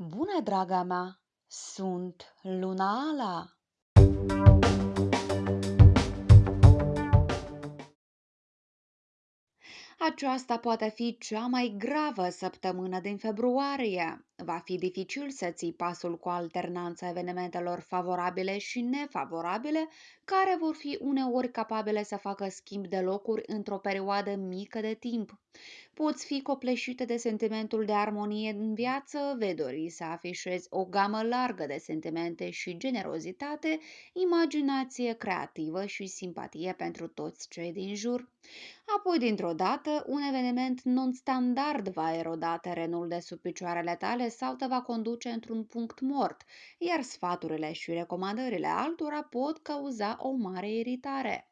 Bună, draga mea! Sunt Lunala! Aceasta poate fi cea mai gravă săptămână din februarie. Va fi dificil să ții pasul cu alternanța evenimentelor favorabile și nefavorabile, care vor fi uneori capabile să facă schimb de locuri într-o perioadă mică de timp. Poți fi copleșită de sentimentul de armonie în viață, vei dori să afișezi o gamă largă de sentimente și generozitate, imaginație creativă și simpatie pentru toți cei din jur. Apoi, dintr-o dată, un eveniment non-standard va eroda terenul de sub picioarele tale sau te va conduce într-un punct mort, iar sfaturile și recomandările altora pot cauza o mare iritare.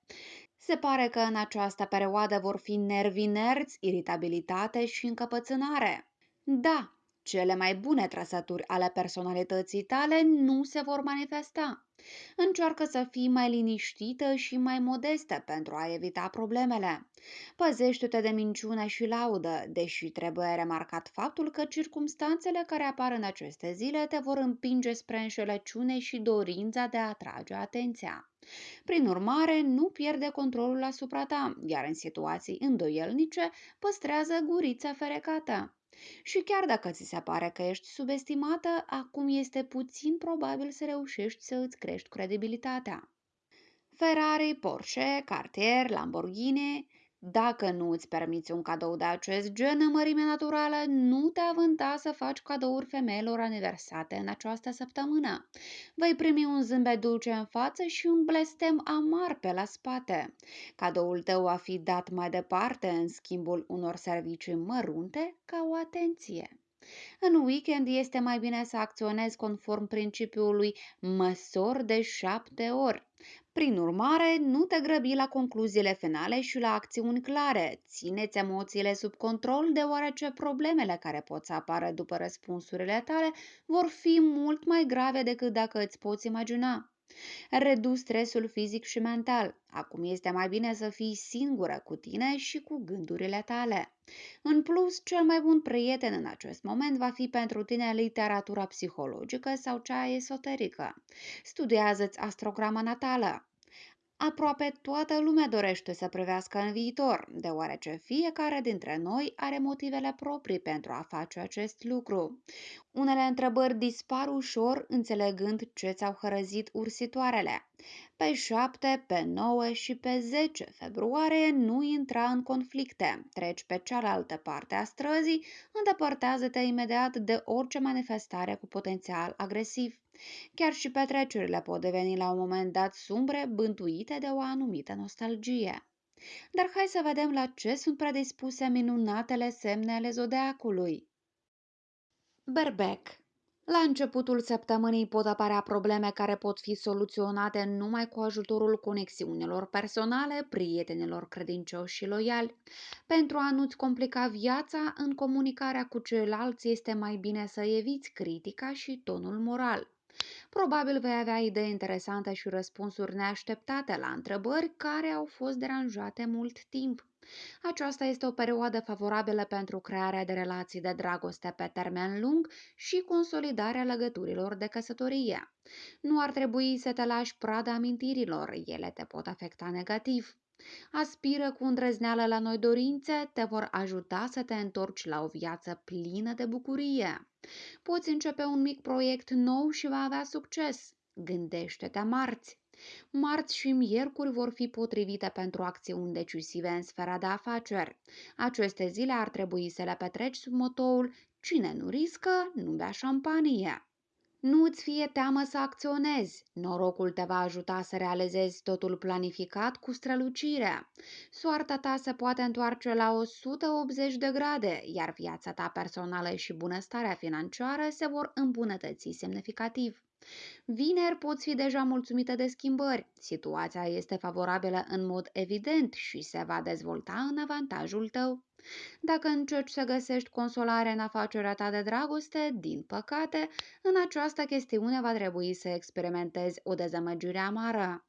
Se pare că în această perioadă vor fi nervi inerți, iritabilitate și încăpățânare. Da, cele mai bune trăsături ale personalității tale nu se vor manifesta. Încearcă să fii mai liniștită și mai modestă pentru a evita problemele. Păzește-te de minciună și laudă, deși trebuie remarcat faptul că circumstanțele care apar în aceste zile te vor împinge spre înșelăciune și dorința de a atrage atenția. Prin urmare, nu pierde controlul asupra ta, iar în situații îndoielnice păstrează gurița ferecată. Și chiar dacă ți se pare că ești subestimată, acum este puțin probabil să reușești să îți crești credibilitatea. Ferrari, Porsche, Cartier, Lamborghini dacă nu îți permiți un cadou de acest gen în mărime naturală, nu te avânta să faci cadouri femeilor aniversate în această săptămână. Vei primi un zâmbet dulce în față și un blestem amar pe la spate. Cadoul tău va fi dat mai departe în schimbul unor servicii mărunte ca o atenție. În weekend este mai bine să acționezi conform principiului măsor de șapte ori. Prin urmare, nu te grăbi la concluziile finale și la acțiuni clare. Țineți emoțiile sub control, deoarece problemele care pot să apară după răspunsurile tale vor fi mult mai grave decât dacă îți poți imagina. Redus stresul fizic și mental. Acum este mai bine să fii singură cu tine și cu gândurile tale. În plus, cel mai bun prieten în acest moment va fi pentru tine literatura psihologică sau cea esoterică. Studiază-ți astrograma natală. Aproape toată lumea dorește să privească în viitor, deoarece fiecare dintre noi are motivele proprii pentru a face acest lucru. Unele întrebări dispar ușor înțelegând ce ți-au hărăzit ursitoarele. Pe 7, pe 9 și pe 10 februarie nu intra în conflicte. Treci pe cealaltă parte a străzii, îndepărtează-te imediat de orice manifestare cu potențial agresiv. Chiar și petrecerile pot deveni la un moment dat sumbre, bântuite de o anumită nostalgie. Dar hai să vedem la ce sunt predispuse minunatele semne ale zodeacului. Berbec la începutul săptămânii pot apărea probleme care pot fi soluționate numai cu ajutorul conexiunilor personale, prietenilor credincioși și loiali. Pentru a nu-ți complica viața, în comunicarea cu ceilalți este mai bine să eviți critica și tonul moral. Probabil vei avea idei interesante și răspunsuri neașteptate la întrebări care au fost deranjate mult timp. Aceasta este o perioadă favorabilă pentru crearea de relații de dragoste pe termen lung și consolidarea legăturilor de căsătorie. Nu ar trebui să te lași prada amintirilor, ele te pot afecta negativ. Aspiră cu îndrăzneală la noi dorințe, te vor ajuta să te întorci la o viață plină de bucurie. Poți începe un mic proiect nou și va avea succes. Gândește-te marți. Marți și miercuri vor fi potrivite pentru acțiuni decisive în sfera de afaceri. Aceste zile ar trebui să le petreci sub motoul Cine nu riscă, nu bea șampanie. Nu îți fie teamă să acționezi. Norocul te va ajuta să realizezi totul planificat cu strălucire. Soarta ta se poate întoarce la 180 de grade, iar viața ta personală și bunăstarea financiară se vor îmbunătăți semnificativ. Vineri poți fi deja mulțumită de schimbări. Situația este favorabilă în mod evident și se va dezvolta în avantajul tău. Dacă încerci să găsești consolare în afacerea ta de dragoste, din păcate, în această chestiune va trebui să experimentezi o dezamăgire amară.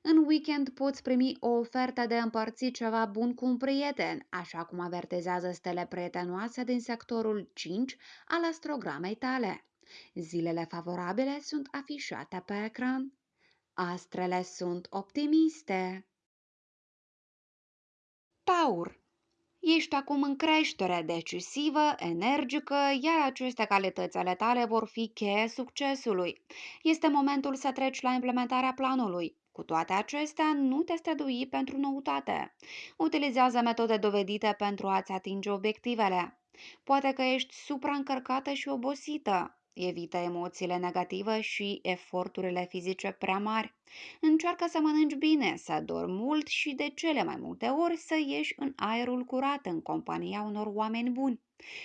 În weekend poți primi o ofertă de împărțit ceva bun cu un prieten, așa cum avertizează stele prietenoase din sectorul 5 al astrogramei tale. Zilele favorabile sunt afișate pe ecran. Astrele sunt optimiste. Taur Ești acum în creștere decisivă, energică, iar aceste calități ale tale vor fi cheie succesului. Este momentul să treci la implementarea planului. Cu toate acestea, nu te strădui pentru noutate. Utilizează metode dovedite pentru a-ți atinge obiectivele. Poate că ești supraîncărcată și obosită. Evită emoțiile negative și eforturile fizice prea mari. Încearcă să mănânci bine, să dormi mult și de cele mai multe ori să ieși în aerul curat în compania unor oameni buni.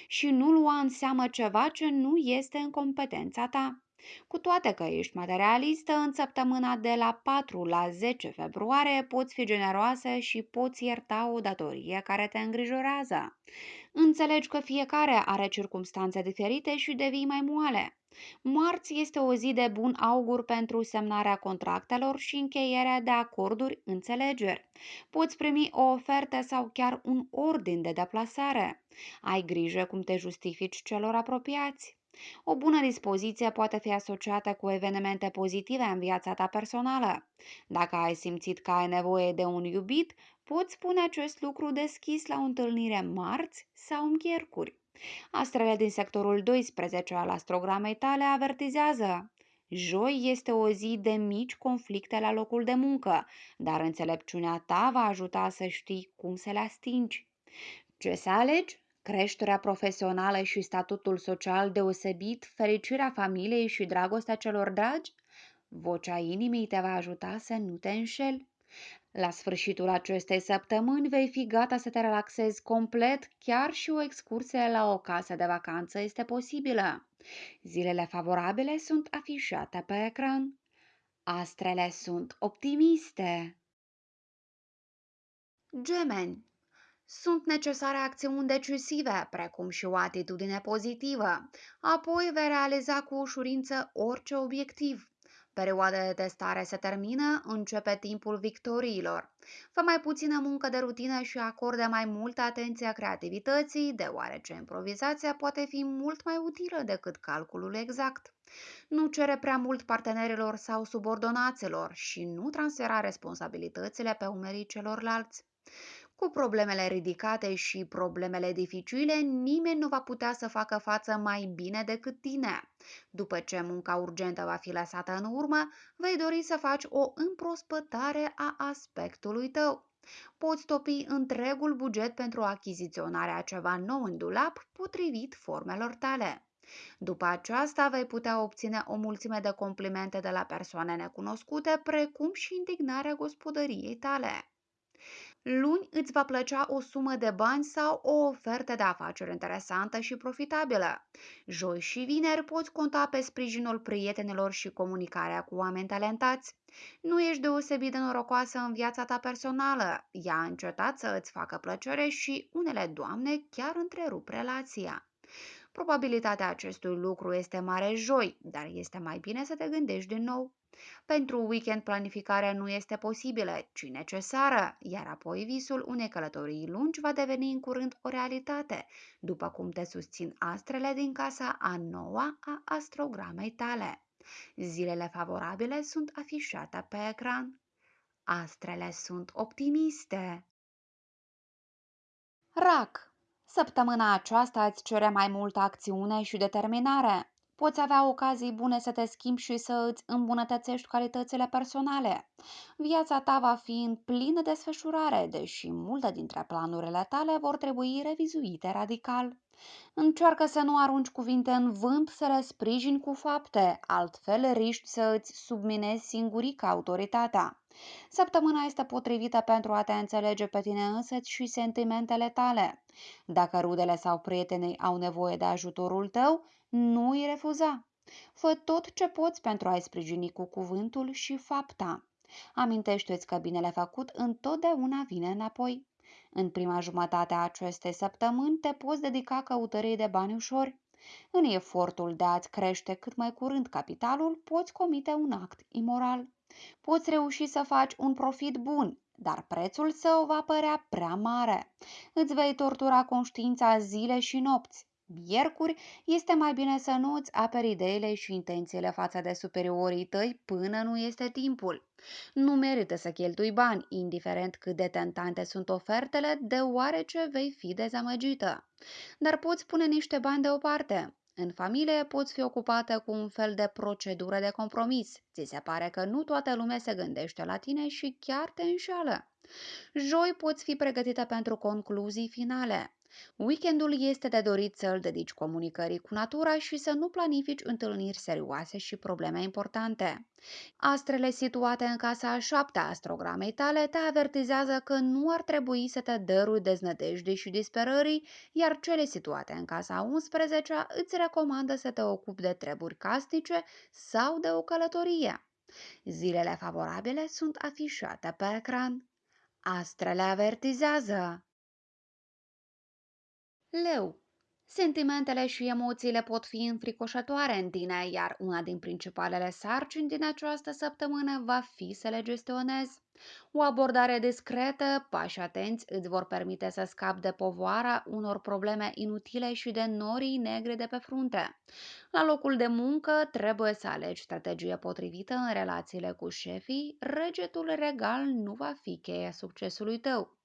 Și nu lua în seamă ceva ce nu este în competența ta. Cu toate că ești materialistă, în săptămâna de la 4 la 10 februarie poți fi generoasă și poți ierta o datorie care te îngrijorează. Înțelegi că fiecare are circumstanțe diferite și devii mai moale. Marți este o zi de bun augur pentru semnarea contractelor și încheierea de acorduri înțelegeri. Poți primi o ofertă sau chiar un ordin de deplasare. Ai grijă cum te justifici celor apropiați. O bună dispoziție poate fi asociată cu evenimente pozitive în viața ta personală. Dacă ai simțit că ai nevoie de un iubit, poți spune acest lucru deschis la o întâlnire marți sau miercuri. Astrele din sectorul 12 al astrogramei tale avertizează. Joi este o zi de mici conflicte la locul de muncă, dar înțelepciunea ta va ajuta să știi cum să le astingi. Ce să alegi? Creșterea profesională și statutul social deosebit, fericirea familiei și dragostea celor dragi? Vocea inimii te va ajuta să nu te înșeli. La sfârșitul acestei săptămâni vei fi gata să te relaxezi complet, chiar și o excursie la o casă de vacanță este posibilă. Zilele favorabile sunt afișate pe ecran. Astrele sunt optimiste. Gemeni sunt necesare acțiuni decisive, precum și o atitudine pozitivă. Apoi vei realiza cu ușurință orice obiectiv. Perioada de testare se termină, începe timpul victoriilor. Fă mai puțină muncă de rutină și acorde mai multă atenție creativității, deoarece improvizația poate fi mult mai utilă decât calculul exact. Nu cere prea mult partenerilor sau subordonaților și nu transfera responsabilitățile pe umerii celorlalți. Cu problemele ridicate și problemele dificile, nimeni nu va putea să facă față mai bine decât tine. După ce munca urgentă va fi lăsată în urmă, vei dori să faci o împrospătare a aspectului tău. Poți topi întregul buget pentru achiziționarea ceva nou în dulap, potrivit formelor tale. După aceasta vei putea obține o mulțime de complimente de la persoane necunoscute, precum și indignarea gospodăriei tale. Luni îți va plăcea o sumă de bani sau o ofertă de afaceri interesantă și profitabilă. Joi și vineri poți conta pe sprijinul prietenilor și comunicarea cu oameni talentați. Nu ești deosebit de norocoasă în viața ta personală. Ea a încetat să îți facă plăcere și unele doamne chiar întrerup relația. Probabilitatea acestui lucru este mare joi, dar este mai bine să te gândești din nou. Pentru weekend planificarea nu este posibilă, ci necesară, iar apoi visul unei călătorii lungi va deveni în curând o realitate, după cum te susțin astrele din casa a noua a astrogramei tale. Zilele favorabile sunt afișate pe ecran. Astrele sunt optimiste. Rac. Săptămâna aceasta îți cere mai multă acțiune și determinare poți avea ocazii bune să te schimbi și să îți îmbunătățești calitățile personale. Viața ta va fi în plină desfășurare, deși multe dintre planurile tale vor trebui revizuite radical. Încearcă să nu arunci cuvinte în vânt, să le sprijini cu fapte, altfel riști să îți subminezi singurica autoritatea. Săptămâna este potrivită pentru a te înțelege pe tine însăți și sentimentele tale. Dacă rudele sau prietenii au nevoie de ajutorul tău, nu îi refuza. Fă tot ce poți pentru a-i sprijini cu cuvântul și fapta. Amintește-ți că binele făcut întotdeauna vine înapoi. În prima jumătate a acestei săptămâni te poți dedica căutării de bani ușori. În efortul de a-ți crește cât mai curând capitalul, poți comite un act imoral. Poți reuși să faci un profit bun, dar prețul său va părea prea mare. Îți vei tortura conștiința zile și nopți. Miercuri este mai bine să nu îți aperi ideile și intențiile față de superiorii tăi până nu este timpul. Nu merită să cheltui bani, indiferent cât de tentante sunt ofertele, deoarece vei fi dezamăgită. Dar poți pune niște bani deoparte. În familie poți fi ocupată cu un fel de procedură de compromis. Ți se pare că nu toată lumea se gândește la tine și chiar te înșală. Joi poți fi pregătită pentru concluzii finale. Weekendul este de dorit să îl dedici comunicării cu natura și să nu planifici întâlniri serioase și probleme importante. Astrele situate în casa a șaptea astrogramei tale te avertizează că nu ar trebui să te dărui deznădejdii și disperării, iar cele situate în casa a 11 îți recomandă să te ocupi de treburi casnice sau de o călătorie. Zilele favorabile sunt afișate pe ecran. Astrele avertizează. Leu. Sentimentele și emoțiile pot fi înfricoșătoare în tine, iar una din principalele sarcini din această săptămână va fi să le gestionezi. O abordare discretă, pași atenți îți vor permite să scapi de povara unor probleme inutile și de norii negre de pe frunte. La locul de muncă trebuie să alegi strategie potrivită în relațiile cu șefii, regetul regal nu va fi cheia succesului tău.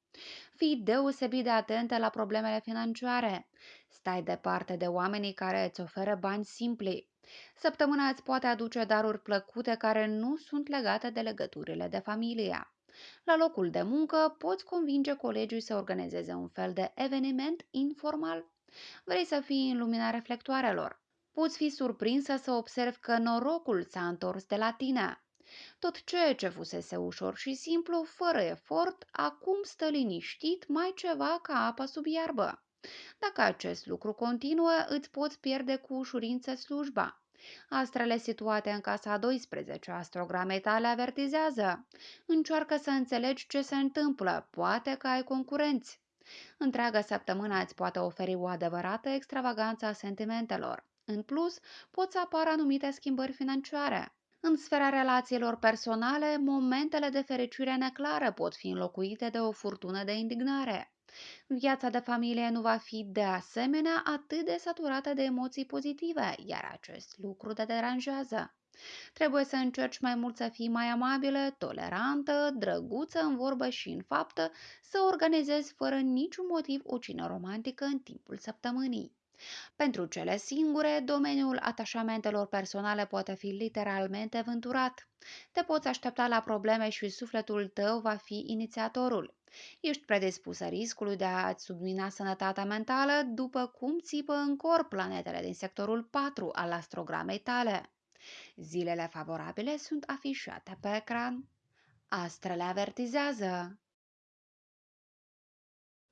Fii deosebit de atentă la problemele financiare. Stai departe de oamenii care îți oferă bani simpli. Săptămâna îți poate aduce daruri plăcute care nu sunt legate de legăturile de familie. La locul de muncă poți convinge colegii să organizeze un fel de eveniment informal. Vrei să fii în lumina reflectoarelor. Poți fi surprinsă să observi că norocul s-a întors de la tine. Tot ceea ce fusese ușor și simplu, fără efort, acum stă liniștit mai ceva ca apa sub iarbă. Dacă acest lucru continuă, îți poți pierde cu ușurință slujba. Astrele situate în casa 12 astrogramei tale avertizează. Încearcă să înțelegi ce se întâmplă, poate că ai concurenți. Întreaga săptămână îți poate oferi o adevărată extravaganță a sentimentelor. În plus, pot să apară anumite schimbări financiare. În sfera relațiilor personale, momentele de fericire neclară pot fi înlocuite de o furtună de indignare. Viața de familie nu va fi de asemenea atât de saturată de emoții pozitive, iar acest lucru te deranjează. Trebuie să încerci mai mult să fii mai amabilă, tolerantă, drăguță în vorbă și în faptă, să organizezi fără niciun motiv o cină romantică în timpul săptămânii. Pentru cele singure, domeniul atașamentelor personale poate fi literalmente vânturat. Te poți aștepta la probleme și sufletul tău va fi inițiatorul. Ești predispusă riscului de a-ți submina sănătatea mentală după cum țipă în corp planetele din sectorul 4 al astrogramei tale. Zilele favorabile sunt afișate pe ecran. Astrele avertizează.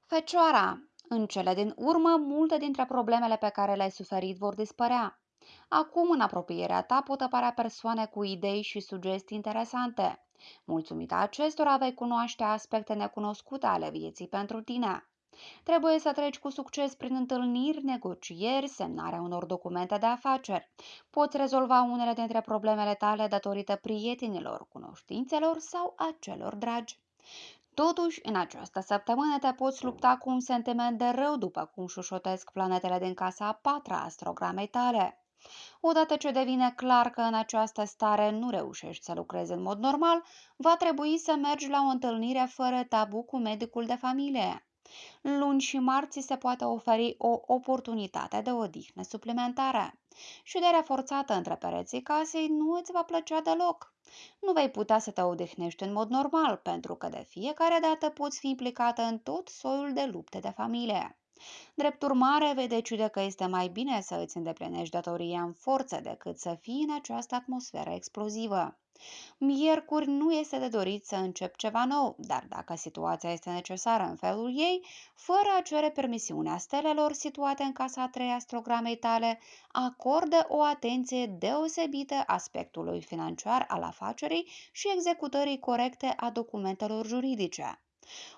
Fecioara, în cele din urmă, multe dintre problemele pe care le-ai suferit vor dispărea. Acum, în apropierea ta, pot apărea persoane cu idei și sugestii interesante. Mulțumită acestora, vei cunoaște aspecte necunoscute ale vieții pentru tine. Trebuie să treci cu succes prin întâlniri, negocieri, semnarea unor documente de afaceri. Poți rezolva unele dintre problemele tale datorită prietenilor, cunoștințelor sau a celor dragi. Totuși, în această săptămână te poți lupta cu un sentiment de rău după cum șușotesc planetele din casa a patra astrogramei tale. Odată ce devine clar că în această stare nu reușești să lucrezi în mod normal, va trebui să mergi la o întâlnire fără tabu cu medicul de familie. Luni și marți se poate oferi o oportunitate de odihnă suplimentară. Șuderea forțată între pereții casei nu îți va plăcea deloc. Nu vei putea să te odihnești în mod normal, pentru că de fiecare dată poți fi implicată în tot soiul de lupte de familie. Drept urmare, vei decide că este mai bine să îți îndeplinești datoria în forță decât să fii în această atmosferă explozivă. Miercuri nu este de dorit să încep ceva nou, dar dacă situația este necesară în felul ei, fără a cere permisiunea stelelor situate în casa a trei astrogramei tale, acordă o atenție deosebită aspectului financiar al afacerii și executării corecte a documentelor juridice.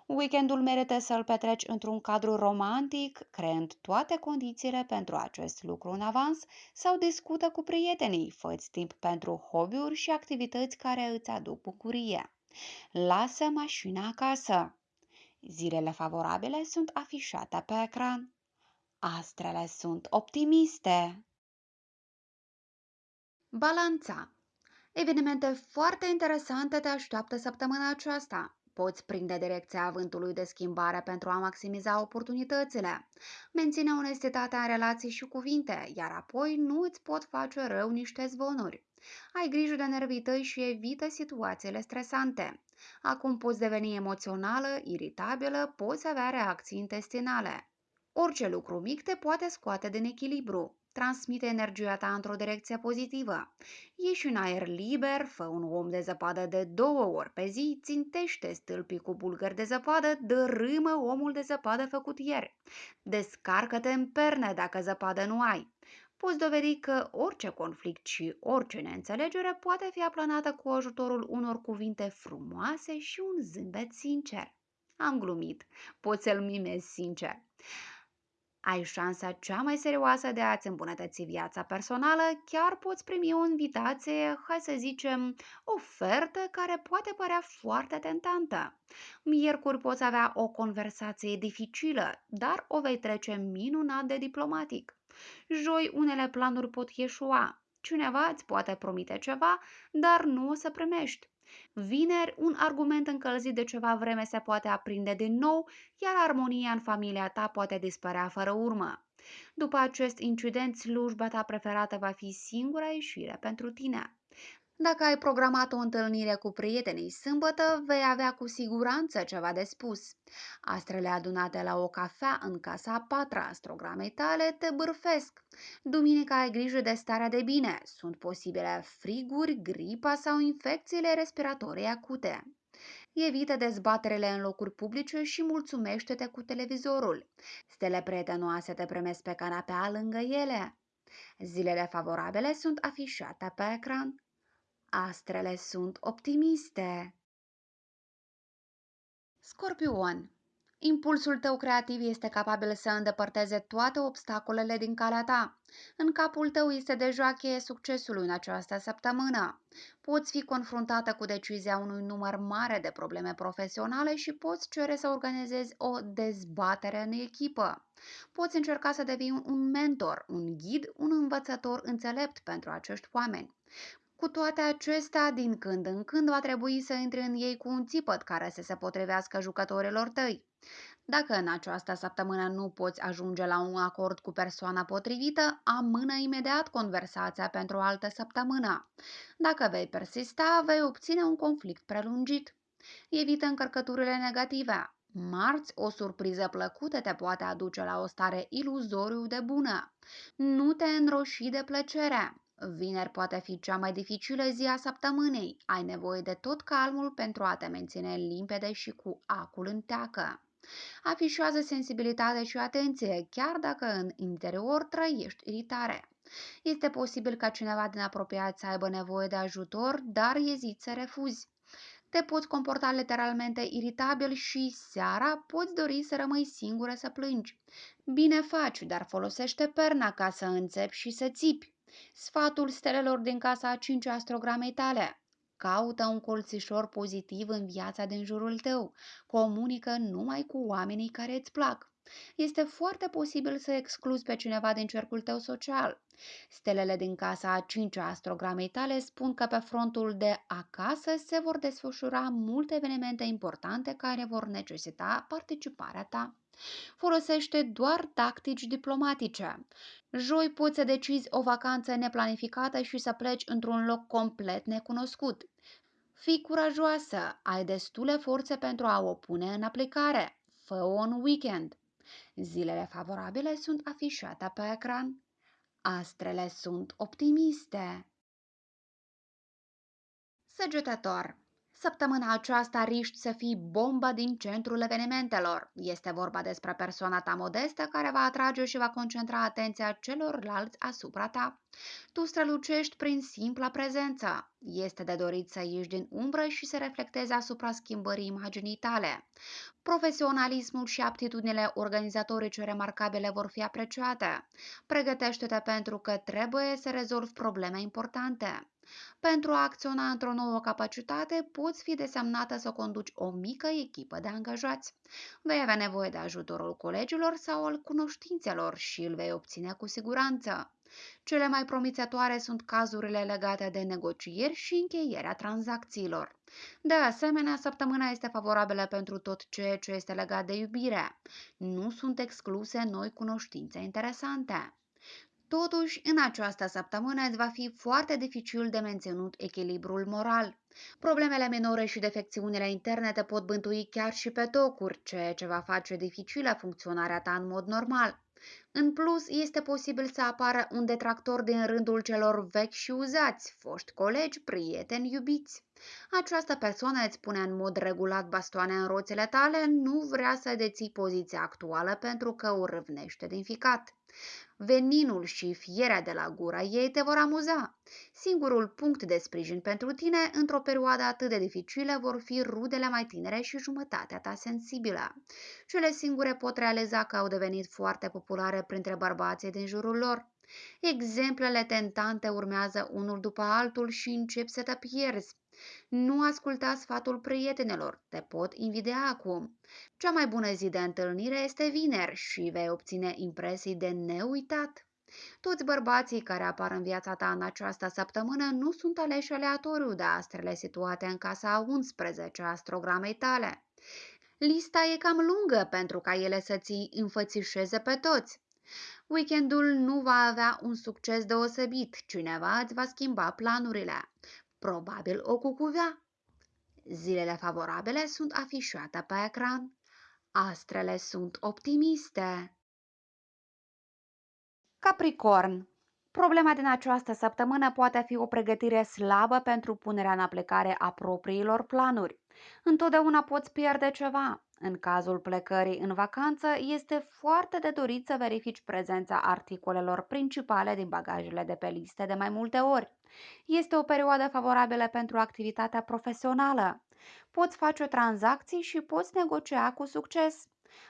Weekendul merită să-l petreci într-un cadru romantic, creând toate condițiile pentru acest lucru în avans sau discută cu prietenii, fă timp pentru hobby-uri și activități care îți aduc bucurie. Lasă mașina acasă. Zilele favorabile sunt afișate pe ecran. Astrele sunt optimiste. Balanța Evenimente foarte interesante te așteaptă săptămâna aceasta. Poți prinde direcția vântului de schimbare pentru a maximiza oportunitățile. Menține onestitatea în relații și cuvinte, iar apoi nu îți pot face rău niște zvonuri. Ai grijă de nervii tăi și evită situațiile stresante. Acum poți deveni emoțională, iritabilă, poți avea reacții intestinale. Orice lucru mic te poate scoate din echilibru. Transmite energia ta într-o direcție pozitivă. Ieși în aer liber, fă un om de zăpadă de două ori pe zi, țintește stâlpii cu bulgări de zăpadă, dărâmă omul de zăpadă făcut ieri. Descarcă-te în perne dacă zăpadă nu ai. Poți dovedi că orice conflict și orice neînțelegere poate fi aplanată cu ajutorul unor cuvinte frumoase și un zâmbet sincer. Am glumit, poți să-l mimezi sincer ai șansa cea mai serioasă de a-ți îmbunătăți viața personală, chiar poți primi o invitație, hai să zicem, ofertă care poate părea foarte tentantă. Miercuri poți avea o conversație dificilă, dar o vei trece minunat de diplomatic. Joi unele planuri pot ieșua. Cineva îți poate promite ceva, dar nu o să primești. Vineri, un argument încălzit de ceva vreme se poate aprinde din nou, iar armonia în familia ta poate dispărea fără urmă. După acest incident, slujba ta preferată va fi singura ieșire pentru tine. Dacă ai programat o întâlnire cu prietenii sâmbătă, vei avea cu siguranță ceva de spus. Astrele adunate la o cafea în casa a patra astrogramei tale te bârfesc. Duminica ai grijă de starea de bine. Sunt posibile friguri, gripa sau infecțiile respiratorii acute. Evită dezbaterele în locuri publice și mulțumește-te cu televizorul. Stele prietenoase te primesc pe canapea lângă ele. Zilele favorabile sunt afișate pe ecran. Astrele sunt optimiste. Scorpion Impulsul tău creativ este capabil să îndepărteze toate obstacolele din calea ta. În capul tău este deja cheie succesului în această săptămână. Poți fi confruntată cu decizia unui număr mare de probleme profesionale și poți cere să organizezi o dezbatere în echipă. Poți încerca să devii un mentor, un ghid, un învățător înțelept pentru acești oameni. Cu toate acestea, din când în când va trebui să intri în ei cu un țipăt care să se potrivească jucătorilor tăi. Dacă în această săptămână nu poți ajunge la un acord cu persoana potrivită, amână imediat conversația pentru o altă săptămână. Dacă vei persista, vei obține un conflict prelungit. Evită încărcăturile negative. Marți, o surpriză plăcută te poate aduce la o stare iluzoriu de bună. Nu te înroși de plăcere. Vineri poate fi cea mai dificilă zi a săptămânii. Ai nevoie de tot calmul pentru a te menține limpede și cu acul în teacă. Afișează sensibilitate și atenție, chiar dacă în interior trăiești iritare. Este posibil ca cineva din apropiat să aibă nevoie de ajutor, dar eziți să refuzi. Te poți comporta literalmente iritabil și seara poți dori să rămâi singură să plângi. Bine faci, dar folosește perna ca să înțepi și să țipi. Sfatul stelelor din casa a 5 astrogramei tale. Caută un colțișor pozitiv în viața din jurul tău. Comunică numai cu oamenii care îți plac. Este foarte posibil să excluzi pe cineva din cercul tău social. Stelele din casa a 5 astrogramei tale spun că pe frontul de acasă se vor desfășura multe evenimente importante care vor necesita participarea ta. Folosește doar tactici diplomatice. Joi poți să decizi o vacanță neplanificată și să pleci într-un loc complet necunoscut. Fii curajoasă, ai destule forțe pentru a o pune în aplicare. Fă-o în weekend. Zilele favorabile sunt afișate pe ecran. Astrele sunt optimiste. Săgetător Săptămâna aceasta riști să fii bomba din centrul evenimentelor. Este vorba despre persoana ta modestă care va atrage și va concentra atenția celorlalți asupra ta. Tu strălucești prin simpla prezență. Este de dorit să ieși din umbră și să reflectezi asupra schimbării imaginii tale. Profesionalismul și aptitudinile organizatorice remarcabile vor fi apreciate. Pregătește-te pentru că trebuie să rezolvi probleme importante. Pentru a acționa într-o nouă capacitate, poți fi desemnată să conduci o mică echipă de angajați. Vei avea nevoie de ajutorul colegilor sau al cunoștințelor și îl vei obține cu siguranță. Cele mai promițătoare sunt cazurile legate de negocieri și încheierea tranzacțiilor. De asemenea, săptămâna este favorabilă pentru tot ceea ce este legat de iubire. Nu sunt excluse noi cunoștințe interesante. Totuși, în această săptămână îți va fi foarte dificil de menținut echilibrul moral. Problemele minore și defecțiunile interne te pot bântui chiar și pe tocuri, ceea ce va face dificilă funcționarea ta în mod normal. În plus, este posibil să apară un detractor din rândul celor vechi și uzați, foști colegi, prieteni, iubiți. Această persoană îți pune în mod regulat bastoane în roțile tale, nu vrea să deții poziția actuală pentru că o râvnește din ficat. Veninul și fierea de la gura ei te vor amuza. Singurul punct de sprijin pentru tine într-o perioadă atât de dificilă vor fi rudele mai tinere și jumătatea ta sensibilă. Cele singure pot realiza că au devenit foarte populare printre bărbații din jurul lor. Exemplele tentante urmează unul după altul și începi să te pierzi. Nu asculta sfatul prietenilor, te pot invidia acum. Cea mai bună zi de întâlnire este vineri și vei obține impresii de neuitat. Toți bărbații care apar în viața ta în această săptămână nu sunt aleși aleatoriu de astrele situate în casa 11 astrogramei tale. Lista e cam lungă pentru ca ele să ți înfățișeze pe toți. Weekendul nu va avea un succes deosebit, cineva îți va schimba planurile. Probabil o cucuvea. Zilele favorabile sunt afișate pe ecran. Astrele sunt optimiste. Capricorn Problema din această săptămână poate fi o pregătire slabă pentru punerea în aplicare a propriilor planuri. Întotdeauna poți pierde ceva. În cazul plecării în vacanță, este foarte de dorit să verifici prezența articolelor principale din bagajele de pe liste de mai multe ori. Este o perioadă favorabilă pentru activitatea profesională. Poți face tranzacții și poți negocia cu succes.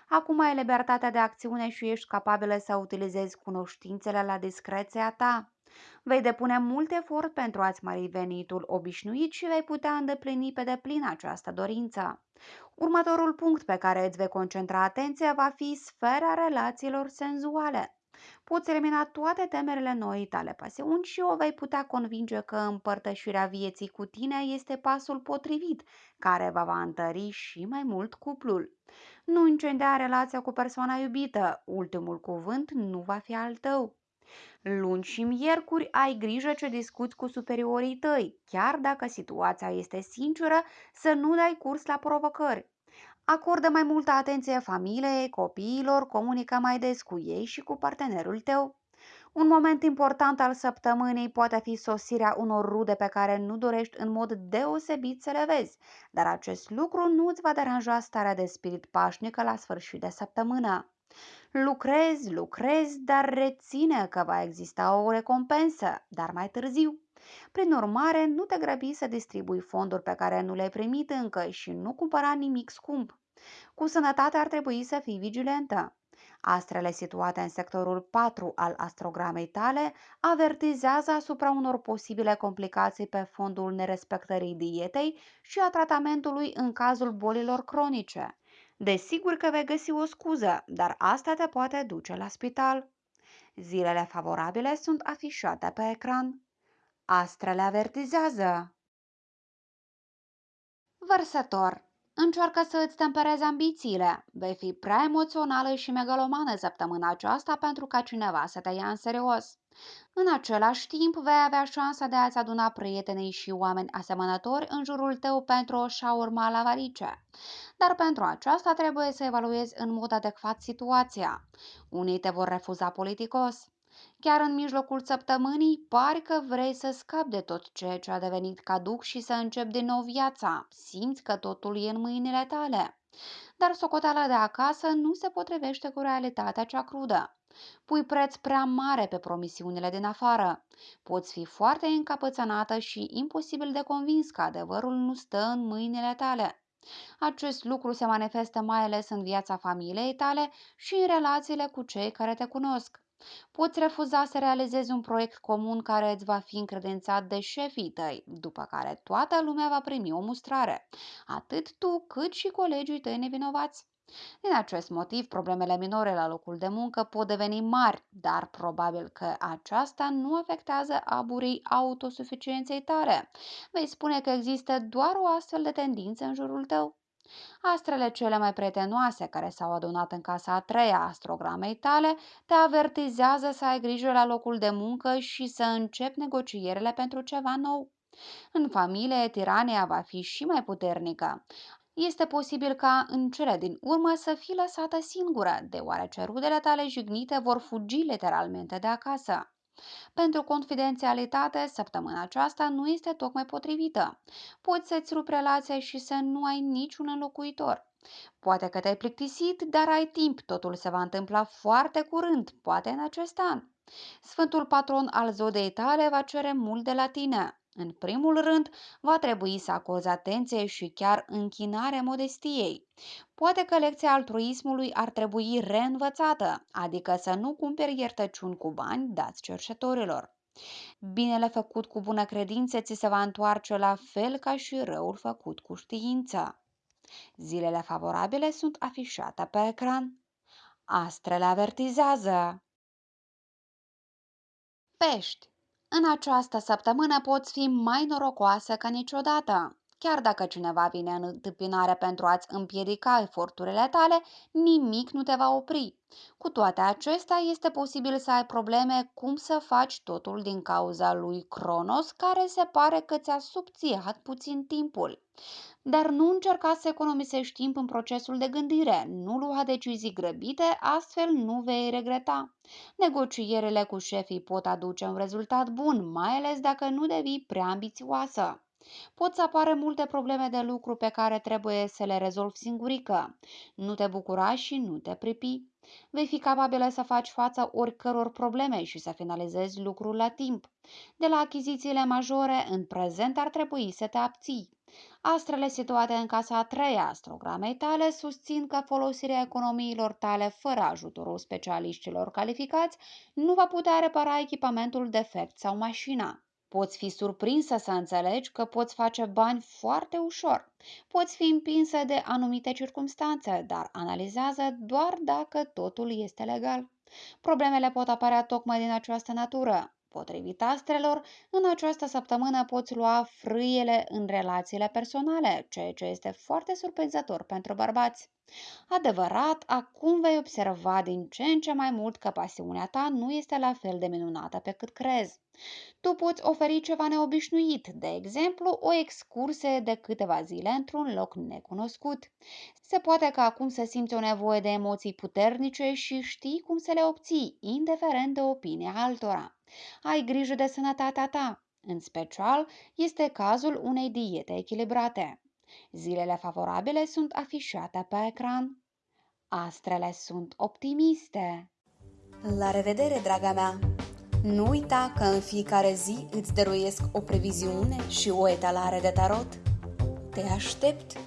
Acum ai libertatea de acțiune și ești capabilă să utilizezi cunoștințele la discreția ta. Vei depune mult efort pentru a-ți mări venitul obișnuit și vei putea îndeplini pe deplin această dorință. Următorul punct pe care îți vei concentra atenția va fi sfera relațiilor senzuale. Poți elimina toate temerile noi tale pasiuni și o vei putea convinge că împărtășirea vieții cu tine este pasul potrivit, care va va întări și mai mult cuplul. Nu incendia relația cu persoana iubită, ultimul cuvânt nu va fi al tău. Luni și miercuri ai grijă ce discuți cu superiorii tăi, chiar dacă situația este sinceră, să nu dai curs la provocări. Acordă mai multă atenție familiei, copiilor, comunică mai des cu ei și cu partenerul tău. Un moment important al săptămânii poate fi sosirea unor rude pe care nu dorești în mod deosebit să le vezi, dar acest lucru nu îți va deranja starea de spirit pașnică la sfârșit de săptămână. Lucrezi, lucrezi, dar reține că va exista o recompensă, dar mai târziu. Prin urmare, nu te grăbi să distribui fonduri pe care nu le-ai primit încă și nu cumpăra nimic scump. Cu sănătate ar trebui să fii vigilentă. Astrele situate în sectorul 4 al astrogramei tale avertizează asupra unor posibile complicații pe fondul nerespectării dietei și a tratamentului în cazul bolilor cronice. Desigur că vei găsi o scuză, dar asta te poate duce la spital. Zilele favorabile sunt afișate pe ecran. Astrele avertizează. Vărsător Încearcă să îți temperezi ambițiile. Vei fi prea emoțională și megalomană săptămâna aceasta pentru ca cineva să te ia în serios. În același timp, vei avea șansa de a-ți aduna prietenii și oameni asemănători în jurul tău pentru o șaurma la varice. Dar pentru aceasta trebuie să evaluezi în mod adecvat situația. Unii te vor refuza politicos. Chiar în mijlocul săptămânii, pari că vrei să scapi de tot ceea ce a devenit caduc și să începi din nou viața. Simți că totul e în mâinile tale. Dar socoteala de acasă nu se potrivește cu realitatea cea crudă. Pui preț prea mare pe promisiunile din afară. Poți fi foarte încapățânată și imposibil de convins că adevărul nu stă în mâinile tale. Acest lucru se manifestă mai ales în viața familiei tale și în relațiile cu cei care te cunosc. Poți refuza să realizezi un proiect comun care îți va fi încredințat de șefii tăi, după care toată lumea va primi o mustrare, atât tu cât și colegii tăi nevinovați. Din acest motiv, problemele minore la locul de muncă pot deveni mari, dar probabil că aceasta nu afectează aburii autosuficienței tare. Vei spune că există doar o astfel de tendință în jurul tău. Astrele cele mai prietenoase care s-au adunat în casa a treia astrogramei tale te avertizează să ai grijă la locul de muncă și să începi negocierile pentru ceva nou. În familie, tirania va fi și mai puternică. Este posibil ca în cele din urmă să fii lăsată singură, deoarece rudele tale jignite vor fugi literalmente de acasă. Pentru confidențialitate, săptămâna aceasta nu este tocmai potrivită. Poți să-ți rupi relația și să nu ai niciun înlocuitor. Poate că te-ai plictisit, dar ai timp, totul se va întâmpla foarte curând, poate în acest an. Sfântul patron al zodei tale va cere mult de la tine. În primul rând, va trebui să acorzi atenție și chiar închinare modestiei. Poate că lecția altruismului ar trebui reînvățată, adică să nu cumperi iertăciuni cu bani dați cercetorilor. Binele făcut cu bună credință ți se va întoarce la fel ca și răul făcut cu știință. Zilele favorabile sunt afișate pe ecran. Astrele avertizează. Pești. În această săptămână poți fi mai norocoasă ca niciodată. Chiar dacă cineva vine în întâmpinare pentru a-ți împiedica eforturile tale, nimic nu te va opri. Cu toate acestea, este posibil să ai probleme cum să faci totul din cauza lui Cronos, care se pare că ți-a subțiat puțin timpul. Dar nu încerca să economisești timp în procesul de gândire, nu lua decizii grăbite, astfel nu vei regreta. Negocierile cu șefii pot aduce un rezultat bun, mai ales dacă nu devii prea ambițioasă. Pot să apară multe probleme de lucru pe care trebuie să le rezolvi singurică. Nu te bucura și nu te pripi. Vei fi capabilă să faci față oricăror probleme și să finalizezi lucrul la timp. De la achizițiile majore, în prezent ar trebui să te abții. Astrele situate în casa a treia astrogramei tale susțin că folosirea economiilor tale fără ajutorul specialiștilor calificați nu va putea repara echipamentul defect sau mașina. Poți fi surprinsă să înțelegi că poți face bani foarte ușor. Poți fi împinsă de anumite circunstanțe, dar analizează doar dacă totul este legal. Problemele pot apărea tocmai din această natură. Potrivit astrelor, în această săptămână poți lua frâiele în relațiile personale, ceea ce este foarte surprinzător pentru bărbați. Adevărat, acum vei observa din ce în ce mai mult că pasiunea ta nu este la fel de minunată pe cât crezi. Tu poți oferi ceva neobișnuit, de exemplu, o excursie de câteva zile într-un loc necunoscut. Se poate că acum să simți o nevoie de emoții puternice și știi cum să le obții, indiferent de opinia altora. Ai grijă de sănătatea ta. În special, este cazul unei diete echilibrate. Zilele favorabile sunt afișate pe ecran. Astrele sunt optimiste. La revedere, draga mea! Nu uita că în fiecare zi îți dăruiesc o previziune și o etalare de tarot. Te aștept!